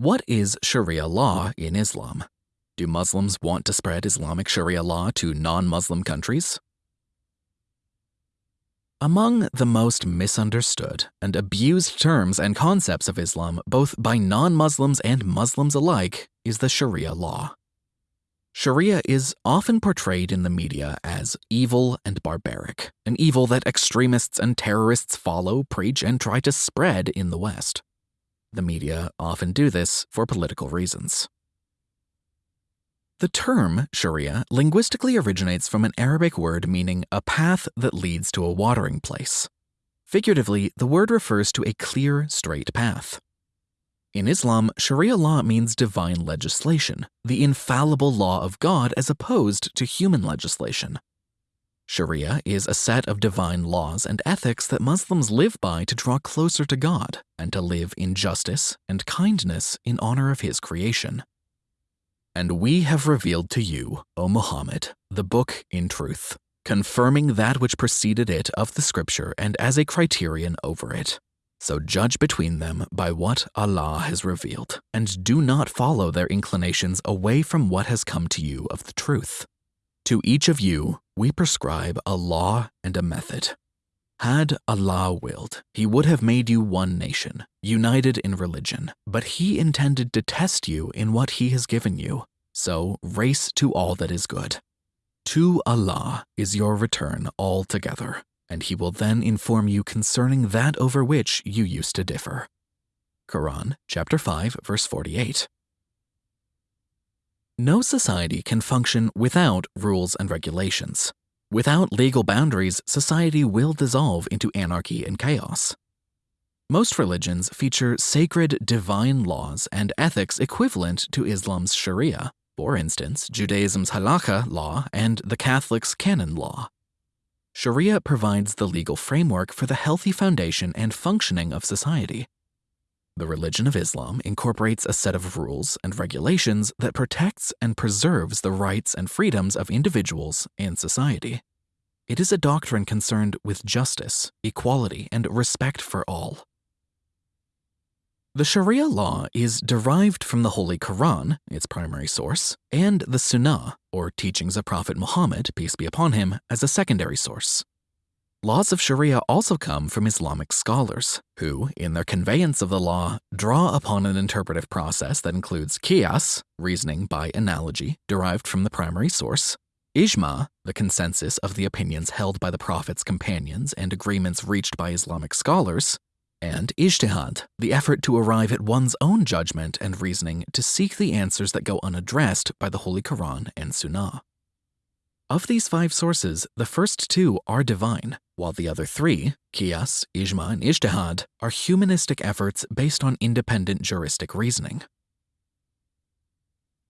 What is Sharia law in Islam? Do Muslims want to spread Islamic Sharia law to non Muslim countries? Among the most misunderstood and abused terms and concepts of Islam, both by non Muslims and Muslims alike, is the Sharia law. Sharia is often portrayed in the media as evil and barbaric, an evil that extremists and terrorists follow, preach, and try to spread in the West. The media often do this for political reasons. The term Sharia linguistically originates from an Arabic word meaning a path that leads to a watering place. Figuratively, the word refers to a clear, straight path. In Islam, Sharia law means divine legislation, the infallible law of God as opposed to human legislation. Sharia is a set of divine laws and ethics that Muslims live by to draw closer to God and to live in justice and kindness in honor of His creation. And we have revealed to you, O Muhammad, the book in truth, confirming that which preceded it of the scripture and as a criterion over it. So judge between them by what Allah has revealed, and do not follow their inclinations away from what has come to you of the truth. To each of you, we prescribe a law and a method. Had Allah willed, He would have made you one nation, united in religion, but He intended to test you in what He has given you. So race to all that is good. To Allah is your return altogether and he will then inform you concerning that over which you used to differ. Quran chapter 5 verse 48. No society can function without rules and regulations. Without legal boundaries, society will dissolve into anarchy and chaos. Most religions feature sacred divine laws and ethics equivalent to Islam's Sharia, for instance, Judaism's halakha law and the Catholic's canon law. Sharia provides the legal framework for the healthy foundation and functioning of society. The religion of Islam incorporates a set of rules and regulations that protects and preserves the rights and freedoms of individuals and society. It is a doctrine concerned with justice, equality, and respect for all. The Sharia law is derived from the Holy Quran, its primary source, and the Sunnah, or teachings of Prophet Muhammad, peace be upon him, as a secondary source. Laws of Sharia also come from Islamic scholars, who, in their conveyance of the law, draw upon an interpretive process that includes qiyas, reasoning by analogy derived from the primary source, ijma, the consensus of the opinions held by the Prophet's companions and agreements reached by Islamic scholars, and ijtihad, the effort to arrive at one's own judgment and reasoning to seek the answers that go unaddressed by the Holy Quran and Sunnah. Of these five sources, the first two are divine, while the other three, Qiyas, Ijma, and Ijtihad, are humanistic efforts based on independent juristic reasoning.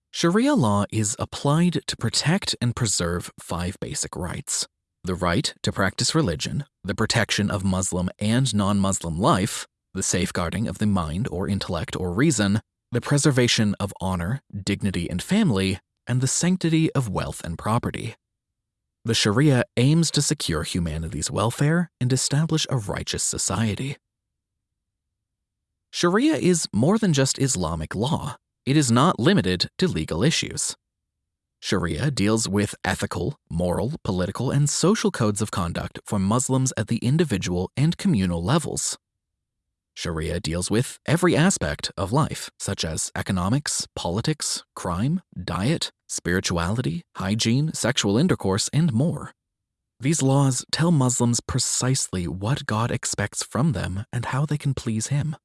Sharia law is applied to protect and preserve five basic rights the right to practice religion, the protection of Muslim and non Muslim life, the safeguarding of the mind or intellect or reason, the preservation of honor, dignity, and family, and the sanctity of wealth and property. The Sharia aims to secure humanity's welfare and establish a righteous society. Sharia is more than just Islamic law. It is not limited to legal issues. Sharia deals with ethical, moral, political, and social codes of conduct for Muslims at the individual and communal levels. Sharia deals with every aspect of life, such as economics, politics, crime, diet, spirituality, hygiene, sexual intercourse, and more. These laws tell Muslims precisely what God expects from them and how they can please Him.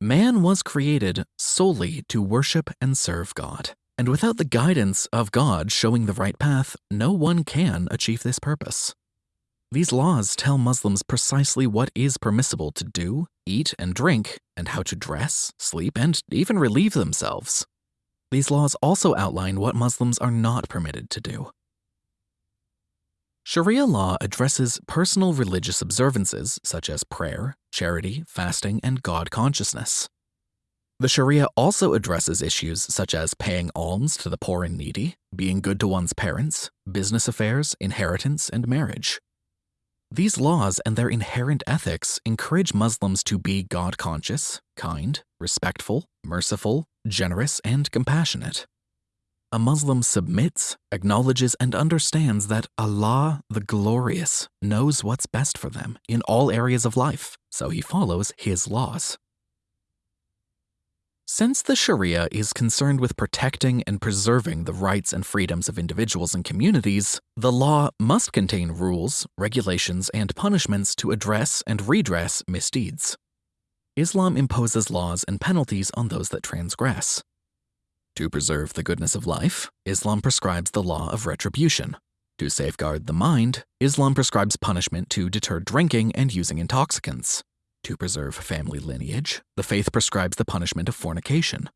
Man was created solely to worship and serve God. And without the guidance of God showing the right path, no one can achieve this purpose. These laws tell Muslims precisely what is permissible to do, eat, and drink, and how to dress, sleep, and even relieve themselves. These laws also outline what Muslims are not permitted to do. Sharia law addresses personal religious observances such as prayer, charity, fasting, and God consciousness. The Sharia also addresses issues such as paying alms to the poor and needy, being good to one's parents, business affairs, inheritance, and marriage. These laws and their inherent ethics encourage Muslims to be God conscious, kind, respectful, merciful, generous, and compassionate. A Muslim submits, acknowledges, and understands that Allah, the Glorious, knows what's best for them in all areas of life, so he follows His laws. Since the Sharia is concerned with protecting and preserving the rights and freedoms of individuals and communities, the law must contain rules, regulations, and punishments to address and redress misdeeds. Islam imposes laws and penalties on those that transgress. To preserve the goodness of life, Islam prescribes the law of retribution. To safeguard the mind, Islam prescribes punishment to deter drinking and using intoxicants. To preserve family lineage, the faith prescribes the punishment of fornication.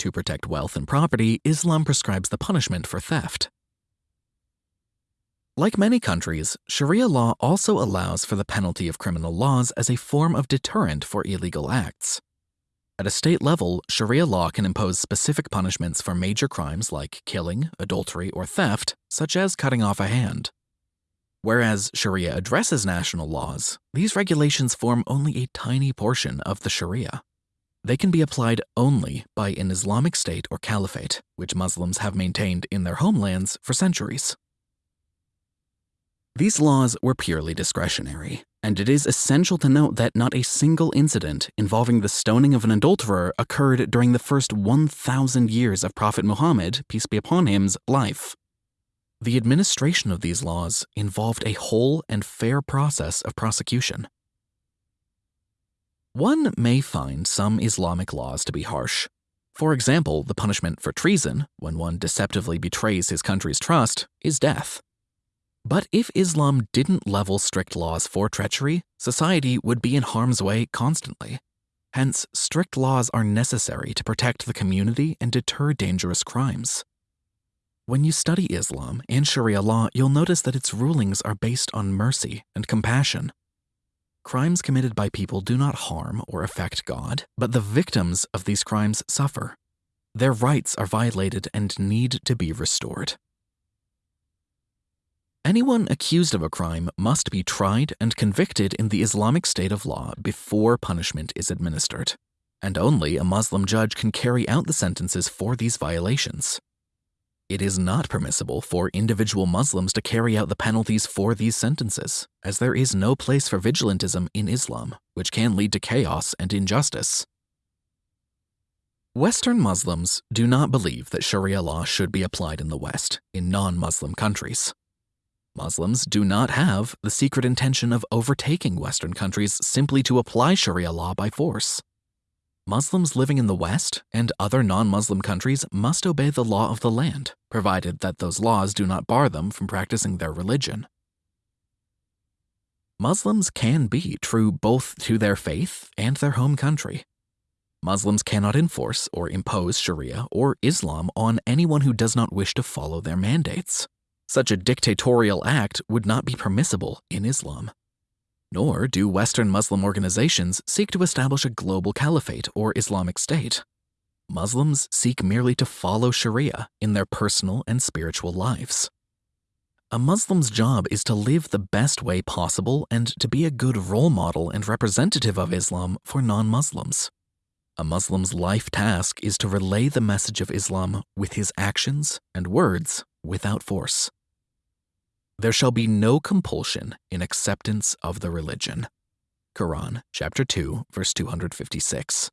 To protect wealth and property, Islam prescribes the punishment for theft. Like many countries, Sharia law also allows for the penalty of criminal laws as a form of deterrent for illegal acts. At a state level, Sharia law can impose specific punishments for major crimes like killing, adultery, or theft, such as cutting off a hand. Whereas Sharia addresses national laws, these regulations form only a tiny portion of the Sharia. They can be applied only by an Islamic state or caliphate, which Muslims have maintained in their homelands for centuries. These laws were purely discretionary, and it is essential to note that not a single incident involving the stoning of an adulterer occurred during the first 1,000 years of Prophet Muhammad, peace be upon him's, life. The administration of these laws involved a whole and fair process of prosecution. One may find some Islamic laws to be harsh. For example, the punishment for treason, when one deceptively betrays his country's trust, is death. But if Islam didn't level strict laws for treachery, society would be in harm's way constantly. Hence, strict laws are necessary to protect the community and deter dangerous crimes. When you study Islam and Sharia law, you'll notice that its rulings are based on mercy and compassion. Crimes committed by people do not harm or affect God, but the victims of these crimes suffer. Their rights are violated and need to be restored. Anyone accused of a crime must be tried and convicted in the Islamic state of law before punishment is administered, and only a Muslim judge can carry out the sentences for these violations. It is not permissible for individual Muslims to carry out the penalties for these sentences, as there is no place for vigilantism in Islam, which can lead to chaos and injustice. Western Muslims do not believe that Sharia law should be applied in the West, in non Muslim countries. Muslims do not have the secret intention of overtaking Western countries simply to apply Sharia law by force. Muslims living in the West and other non Muslim countries must obey the law of the land, provided that those laws do not bar them from practicing their religion. Muslims can be true both to their faith and their home country. Muslims cannot enforce or impose Sharia or Islam on anyone who does not wish to follow their mandates. Such a dictatorial act would not be permissible in Islam. Nor do Western Muslim organizations seek to establish a global caliphate or Islamic state. Muslims seek merely to follow Sharia in their personal and spiritual lives. A Muslim's job is to live the best way possible and to be a good role model and representative of Islam for non Muslims. A Muslim's life task is to relay the message of Islam with his actions and words without force. There shall be no compulsion in acceptance of the religion. Quran, chapter 2, verse 256.